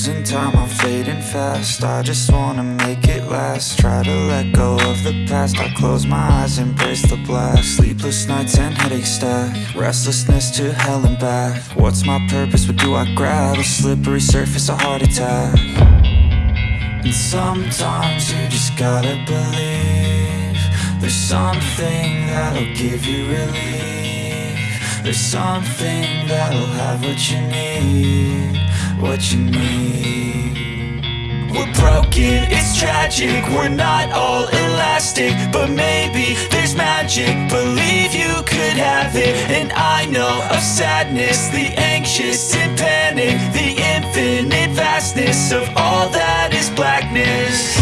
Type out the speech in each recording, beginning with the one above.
losing time, I'm fading fast. I just wanna make it last. Try to let go of the past. I close my eyes, embrace the blast. Sleepless nights and headaches stack. Restlessness to hell and back. What's my purpose, what do I grab? A slippery surface, a heart attack. And sometimes you just gotta believe There's something that'll give you relief. There's something that'll have what you need What you need we're broken, it's tragic. We're not all elastic But maybe there's magic. Believe you could have it And I know of sadness. The anxious and panic The infinite vastness Of all that is blackness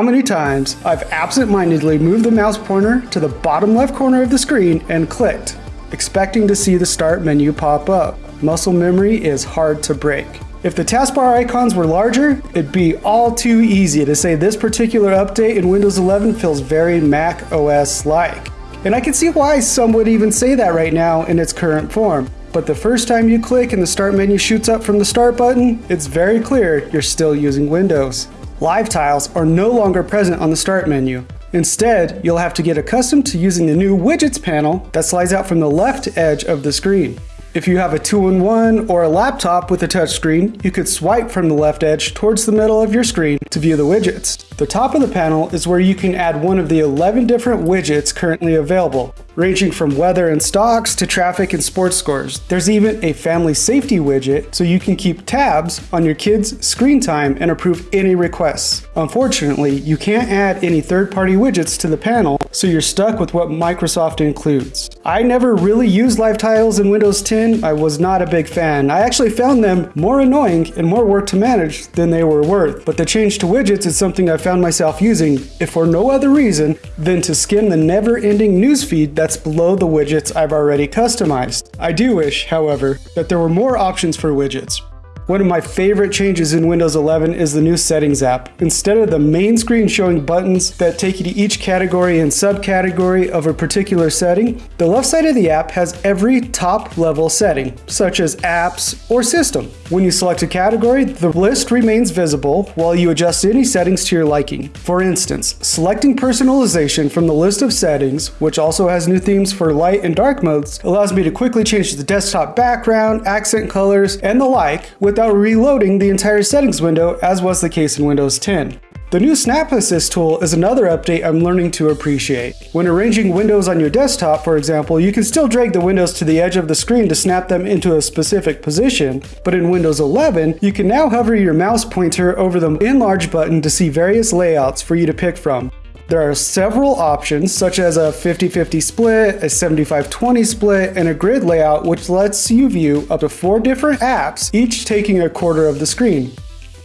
How many times I've absent-mindedly moved the mouse pointer to the bottom left corner of the screen and clicked, expecting to see the start menu pop up. Muscle memory is hard to break. If the taskbar icons were larger, it'd be all too easy to say this particular update in Windows 11 feels very Mac OS-like. And I can see why some would even say that right now in its current form. But the first time you click and the start menu shoots up from the start button, it's very clear you're still using Windows. Live tiles are no longer present on the start menu. Instead, you'll have to get accustomed to using the new widgets panel that slides out from the left edge of the screen. If you have a 2-in-1 or a laptop with a touchscreen, you could swipe from the left edge towards the middle of your screen to view the widgets. The top of the panel is where you can add one of the 11 different widgets currently available, ranging from weather and stocks to traffic and sports scores. There's even a family safety widget so you can keep tabs on your kids' screen time and approve any requests. Unfortunately, you can't add any third-party widgets to the panel, so you're stuck with what Microsoft includes. I never really used live tiles in Windows 10. I was not a big fan. I actually found them more annoying and more work to manage than they were worth. But the change to widgets is something I found myself using, if for no other reason than to skim the never-ending newsfeed that's below the widgets I've already customized. I do wish, however, that there were more options for widgets. One of my favorite changes in Windows 11 is the new Settings app. Instead of the main screen showing buttons that take you to each category and subcategory of a particular setting, the left side of the app has every top level setting, such as apps or system. When you select a category, the list remains visible while you adjust any settings to your liking. For instance, selecting personalization from the list of settings, which also has new themes for light and dark modes, allows me to quickly change the desktop background, accent colors, and the like without reloading the entire settings window as was the case in Windows 10. The new Snap Assist tool is another update I'm learning to appreciate. When arranging windows on your desktop, for example, you can still drag the windows to the edge of the screen to snap them into a specific position, but in Windows 11, you can now hover your mouse pointer over the Enlarge button to see various layouts for you to pick from. There are several options, such as a 50-50 split, a 75-20 split, and a grid layout which lets you view up to four different apps, each taking a quarter of the screen.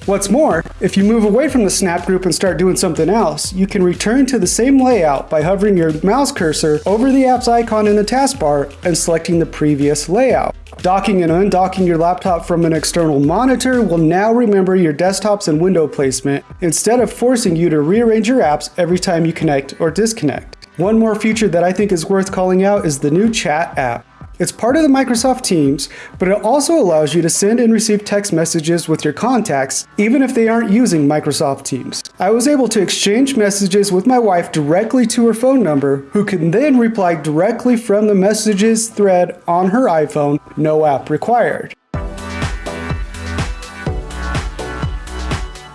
What's more, If you move away from the snap group and start doing something else, you can return to the same layout by hovering your mouse cursor over the app's icon in the taskbar and selecting the previous layout. Docking and undocking your laptop from an external monitor will now remember your desktops and window placement instead of forcing you to rearrange your apps every time you connect or disconnect. One more feature that I think is worth calling out is the new chat app. It's part of the Microsoft Teams, but it also allows you to send and receive text messages with your contacts, even if they aren't using Microsoft Teams. I was able to exchange messages with my wife directly to her phone number, who can then reply directly from the messages thread on her iPhone, no app required.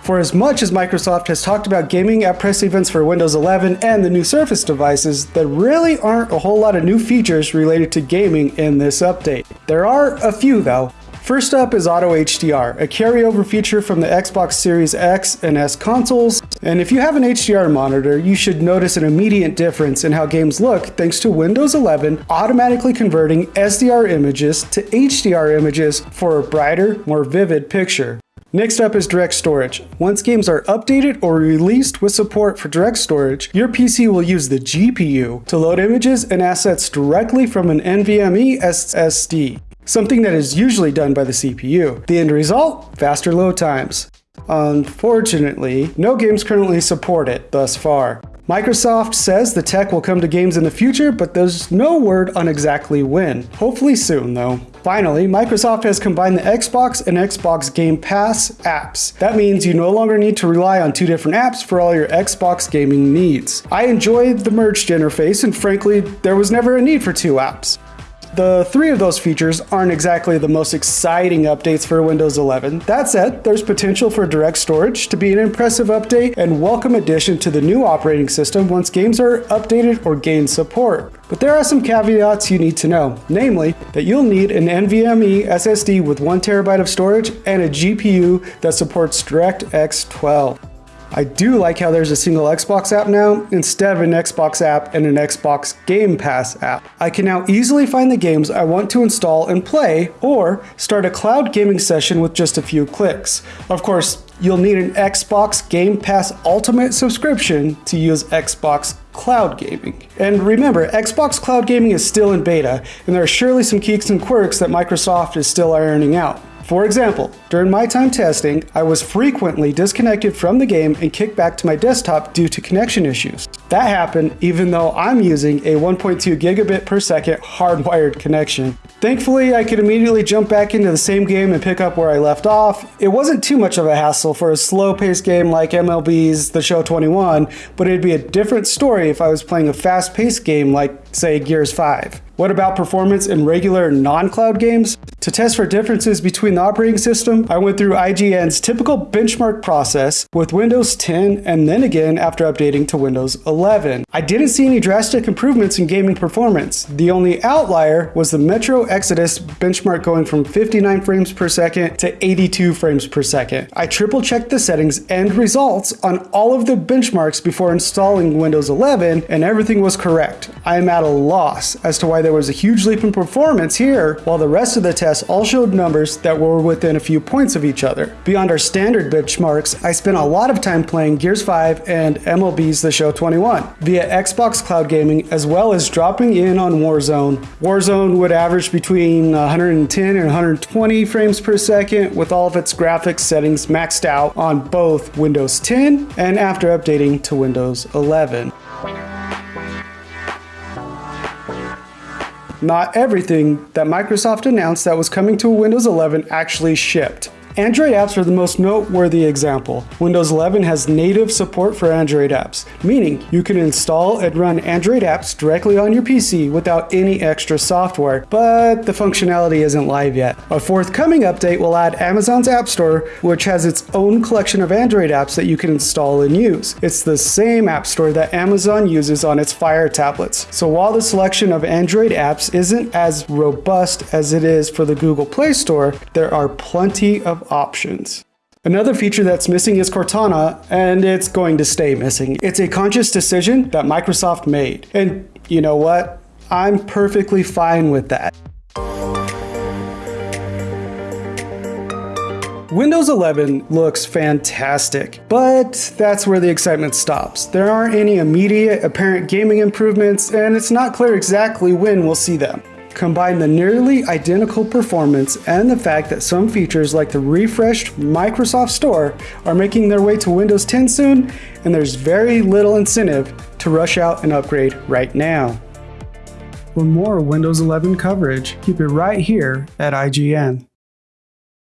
For as much as Microsoft has talked about gaming at press events for Windows 11 and the new Surface devices, there really aren't a whole lot of new features related to gaming in this update. There are a few though. First up is Auto HDR, a carryover feature from the Xbox Series X and S consoles, and if you have an HDR monitor, you should notice an immediate difference in how games look thanks to Windows 11 automatically converting SDR images to HDR images for a brighter, more vivid picture. Next up is direct storage. Once games are updated or released with support for direct storage, your PC will use the GPU to load images and assets directly from an NVMe SSD, something that is usually done by the CPU. The end result? Faster load times. Unfortunately, no games currently support it thus far. Microsoft says the tech will come to games in the future, but there's no word on exactly when. Hopefully soon, though. Finally, Microsoft has combined the Xbox and Xbox Game Pass apps. That means you no longer need to rely on two different apps for all your Xbox gaming needs. I enjoyed the merged interface, and frankly, there was never a need for two apps. The three of those features aren't exactly the most exciting updates for Windows 11. That said, there's potential for direct storage to be an impressive update and welcome addition to the new operating system once games are updated or gain support. But there are some caveats you need to know, namely that you'll need an NVMe SSD with 1TB of storage and a GPU that supports DirectX 12. I do like how there's a single Xbox app now instead of an Xbox app and an Xbox Game Pass app. I can now easily find the games I want to install and play or start a cloud gaming session with just a few clicks. Of course, you'll need an Xbox Game Pass Ultimate subscription to use Xbox Cloud Gaming. And remember, Xbox Cloud Gaming is still in beta, and there are surely some kinks and quirks that Microsoft is still ironing out. For example, during my time testing, I was frequently disconnected from the game and kicked back to my desktop due to connection issues. That happened even though I'm using a 1.2 gigabit per second hardwired connection. Thankfully, I could immediately jump back into the same game and pick up where I left off. It wasn't too much of a hassle for a slow-paced game like MLB's The Show 21, but it'd be a different story if I was playing a fast-paced game like, say, Gears 5. What about performance in regular non-cloud games? To test for differences between the operating system, I went through IGN's typical benchmark process with Windows 10 and then again after updating to Windows 11. I didn't see any drastic improvements in gaming performance. The only outlier was the Metro Exodus benchmark going from 59 frames per second to 82 frames per second. I triple checked the settings and results on all of the benchmarks before installing Windows 11 and everything was correct. I am at a loss as to why there was a huge leap in performance here while the rest of the tests all showed numbers that were within a few points of each other. Beyond our standard benchmarks, I spent a lot of time playing Gears 5 and MLB's The Show 21 via Xbox Cloud Gaming as well as dropping in on Warzone. Warzone would average between 110 and 120 frames per second with all of its graphics settings maxed out on both Windows 10 and after updating to Windows 11. Not everything that Microsoft announced that was coming to Windows 11 actually shipped. Android apps are the most noteworthy example. Windows 11 has native support for Android apps, meaning you can install and run Android apps directly on your PC without any extra software, but the functionality isn't live yet. A forthcoming update will add Amazon's App Store, which has its own collection of Android apps that you can install and use. It's the same App Store that Amazon uses on its Fire tablets. So while the selection of Android apps isn't as robust as it is for the Google Play Store, there are plenty of options. Another feature that's missing is Cortana, and it's going to stay missing. It's a conscious decision that Microsoft made. And you know what? I'm perfectly fine with that. Windows 11 looks fantastic, but that's where the excitement stops. There aren't any immediate apparent gaming improvements, and it's not clear exactly when we'll see them. Combine the nearly identical performance and the fact that some features like the refreshed Microsoft Store are making their way to Windows 10 soon, and there's very little incentive to rush out and upgrade right now. For more Windows 11 coverage, keep it right here at IGN.